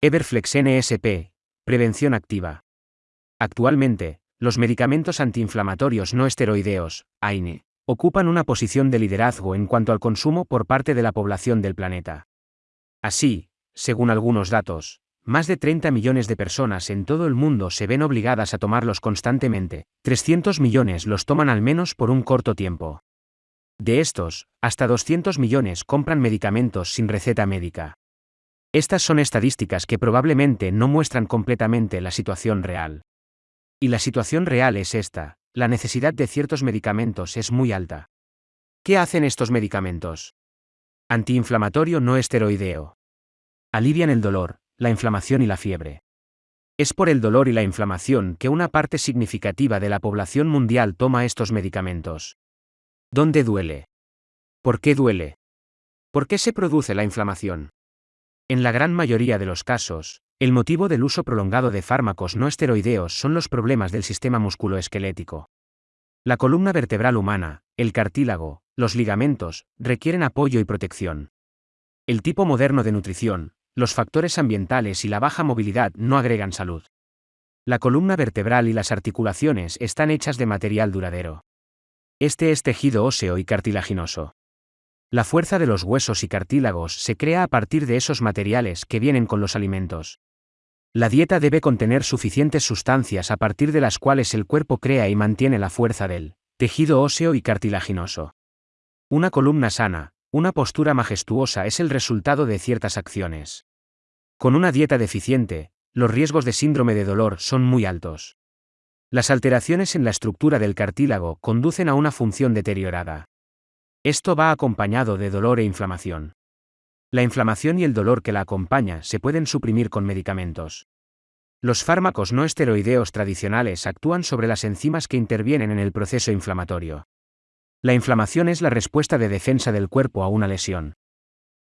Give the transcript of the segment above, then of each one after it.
Everflex NSP, prevención activa. Actualmente, los medicamentos antiinflamatorios no esteroideos, AINE, ocupan una posición de liderazgo en cuanto al consumo por parte de la población del planeta. Así, según algunos datos, más de 30 millones de personas en todo el mundo se ven obligadas a tomarlos constantemente, 300 millones los toman al menos por un corto tiempo. De estos, hasta 200 millones compran medicamentos sin receta médica. Estas son estadísticas que probablemente no muestran completamente la situación real. Y la situación real es esta, la necesidad de ciertos medicamentos es muy alta. ¿Qué hacen estos medicamentos? Antiinflamatorio no esteroideo. Alivian el dolor, la inflamación y la fiebre. Es por el dolor y la inflamación que una parte significativa de la población mundial toma estos medicamentos. ¿Dónde duele? ¿Por qué duele? ¿Por qué se produce la inflamación? En la gran mayoría de los casos, el motivo del uso prolongado de fármacos no esteroideos son los problemas del sistema musculoesquelético. La columna vertebral humana, el cartílago, los ligamentos, requieren apoyo y protección. El tipo moderno de nutrición, los factores ambientales y la baja movilidad no agregan salud. La columna vertebral y las articulaciones están hechas de material duradero. Este es tejido óseo y cartilaginoso. La fuerza de los huesos y cartílagos se crea a partir de esos materiales que vienen con los alimentos. La dieta debe contener suficientes sustancias a partir de las cuales el cuerpo crea y mantiene la fuerza del tejido óseo y cartilaginoso. Una columna sana, una postura majestuosa es el resultado de ciertas acciones. Con una dieta deficiente, los riesgos de síndrome de dolor son muy altos. Las alteraciones en la estructura del cartílago conducen a una función deteriorada. Esto va acompañado de dolor e inflamación. La inflamación y el dolor que la acompaña se pueden suprimir con medicamentos. Los fármacos no esteroideos tradicionales actúan sobre las enzimas que intervienen en el proceso inflamatorio. La inflamación es la respuesta de defensa del cuerpo a una lesión.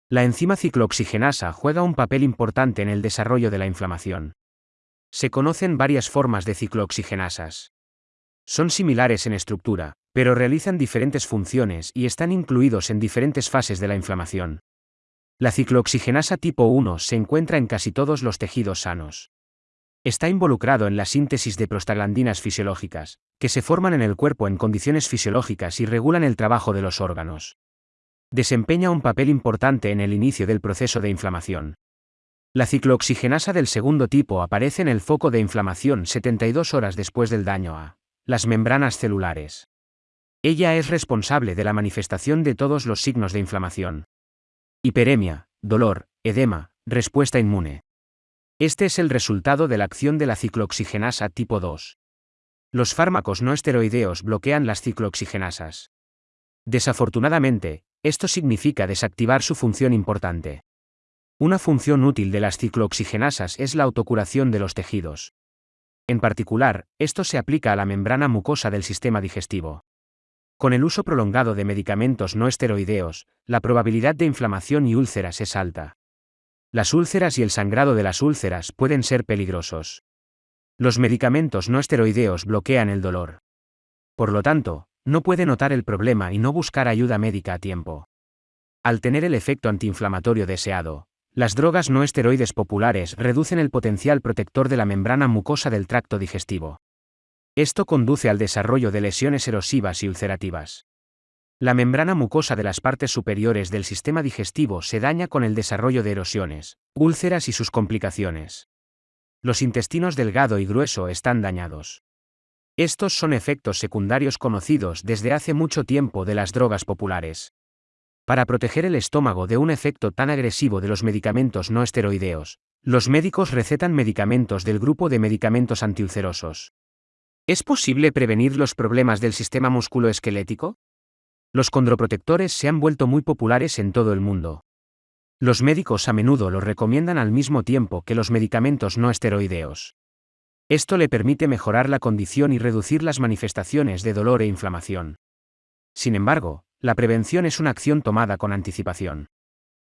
La enzima ciclooxigenasa juega un papel importante en el desarrollo de la inflamación. Se conocen varias formas de ciclooxigenasas. Son similares en estructura, pero realizan diferentes funciones y están incluidos en diferentes fases de la inflamación. La ciclooxigenasa tipo 1 se encuentra en casi todos los tejidos sanos. Está involucrado en la síntesis de prostaglandinas fisiológicas, que se forman en el cuerpo en condiciones fisiológicas y regulan el trabajo de los órganos desempeña un papel importante en el inicio del proceso de inflamación. La ciclooxigenasa del segundo tipo aparece en el foco de inflamación 72 horas después del daño a las membranas celulares. Ella es responsable de la manifestación de todos los signos de inflamación. Hiperemia, dolor, edema, respuesta inmune. Este es el resultado de la acción de la ciclooxigenasa tipo 2. Los fármacos no esteroideos bloquean las ciclooxigenasas. Desafortunadamente, esto significa desactivar su función importante. Una función útil de las ciclooxigenasas es la autocuración de los tejidos. En particular, esto se aplica a la membrana mucosa del sistema digestivo. Con el uso prolongado de medicamentos no esteroideos, la probabilidad de inflamación y úlceras es alta. Las úlceras y el sangrado de las úlceras pueden ser peligrosos. Los medicamentos no esteroideos bloquean el dolor. Por lo tanto, no puede notar el problema y no buscar ayuda médica a tiempo. Al tener el efecto antiinflamatorio deseado, las drogas no esteroides populares reducen el potencial protector de la membrana mucosa del tracto digestivo. Esto conduce al desarrollo de lesiones erosivas y ulcerativas. La membrana mucosa de las partes superiores del sistema digestivo se daña con el desarrollo de erosiones, úlceras y sus complicaciones. Los intestinos delgado y grueso están dañados. Estos son efectos secundarios conocidos desde hace mucho tiempo de las drogas populares. Para proteger el estómago de un efecto tan agresivo de los medicamentos no esteroideos, los médicos recetan medicamentos del grupo de medicamentos antiulcerosos. ¿Es posible prevenir los problemas del sistema musculoesquelético? Los condroprotectores se han vuelto muy populares en todo el mundo. Los médicos a menudo los recomiendan al mismo tiempo que los medicamentos no esteroideos. Esto le permite mejorar la condición y reducir las manifestaciones de dolor e inflamación. Sin embargo, la prevención es una acción tomada con anticipación.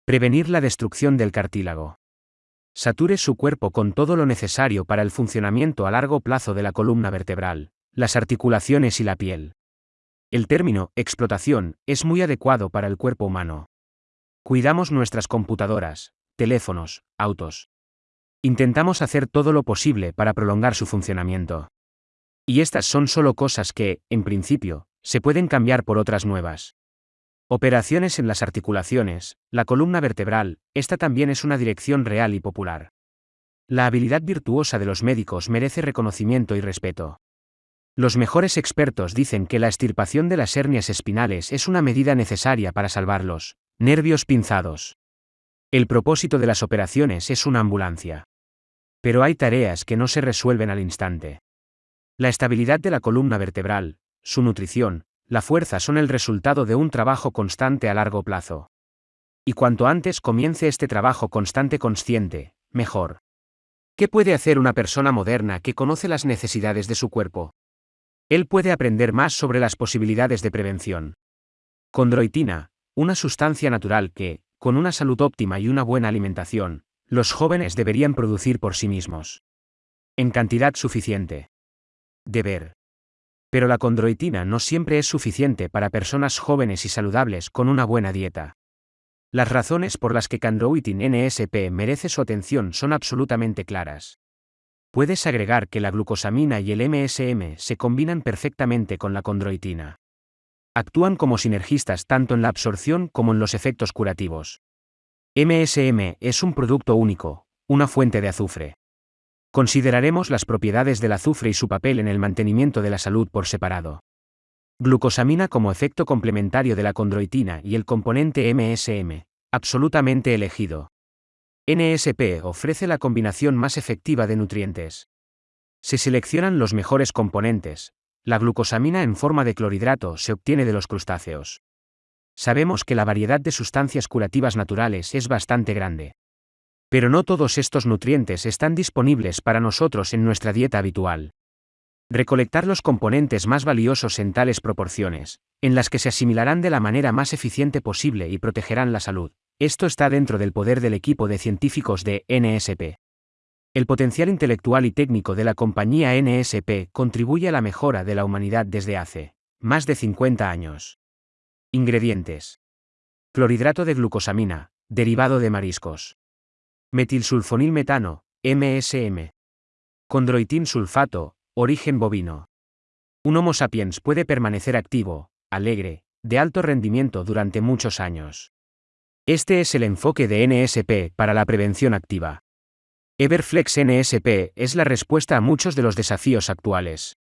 Prevenir la destrucción del cartílago. Sature su cuerpo con todo lo necesario para el funcionamiento a largo plazo de la columna vertebral, las articulaciones y la piel. El término explotación es muy adecuado para el cuerpo humano. Cuidamos nuestras computadoras, teléfonos, autos. Intentamos hacer todo lo posible para prolongar su funcionamiento. Y estas son solo cosas que, en principio, se pueden cambiar por otras nuevas. Operaciones en las articulaciones, la columna vertebral, esta también es una dirección real y popular. La habilidad virtuosa de los médicos merece reconocimiento y respeto. Los mejores expertos dicen que la extirpación de las hernias espinales es una medida necesaria para salvarlos, nervios pinzados. El propósito de las operaciones es una ambulancia. Pero hay tareas que no se resuelven al instante. La estabilidad de la columna vertebral, su nutrición, la fuerza son el resultado de un trabajo constante a largo plazo. Y cuanto antes comience este trabajo constante consciente, mejor. ¿Qué puede hacer una persona moderna que conoce las necesidades de su cuerpo? Él puede aprender más sobre las posibilidades de prevención. Condroitina, una sustancia natural que, con una salud óptima y una buena alimentación, los jóvenes deberían producir por sí mismos. En cantidad suficiente. Deber. Pero la condroitina no siempre es suficiente para personas jóvenes y saludables con una buena dieta. Las razones por las que Chondroitin NSP merece su atención son absolutamente claras. Puedes agregar que la glucosamina y el MSM se combinan perfectamente con la condroitina. Actúan como sinergistas tanto en la absorción como en los efectos curativos. MSM es un producto único, una fuente de azufre. Consideraremos las propiedades del azufre y su papel en el mantenimiento de la salud por separado. Glucosamina como efecto complementario de la condroitina y el componente MSM, absolutamente elegido. NSP ofrece la combinación más efectiva de nutrientes. Se seleccionan los mejores componentes. La glucosamina en forma de clorhidrato se obtiene de los crustáceos. Sabemos que la variedad de sustancias curativas naturales es bastante grande. Pero no todos estos nutrientes están disponibles para nosotros en nuestra dieta habitual. Recolectar los componentes más valiosos en tales proporciones, en las que se asimilarán de la manera más eficiente posible y protegerán la salud. Esto está dentro del poder del equipo de científicos de NSP. El potencial intelectual y técnico de la compañía NSP contribuye a la mejora de la humanidad desde hace más de 50 años. Ingredientes. Clorhidrato de glucosamina, derivado de mariscos. Metilsulfonilmetano, MSM. Condroitin sulfato, origen bovino. Un Homo sapiens puede permanecer activo, alegre, de alto rendimiento durante muchos años. Este es el enfoque de NSP para la prevención activa. Everflex NSP es la respuesta a muchos de los desafíos actuales.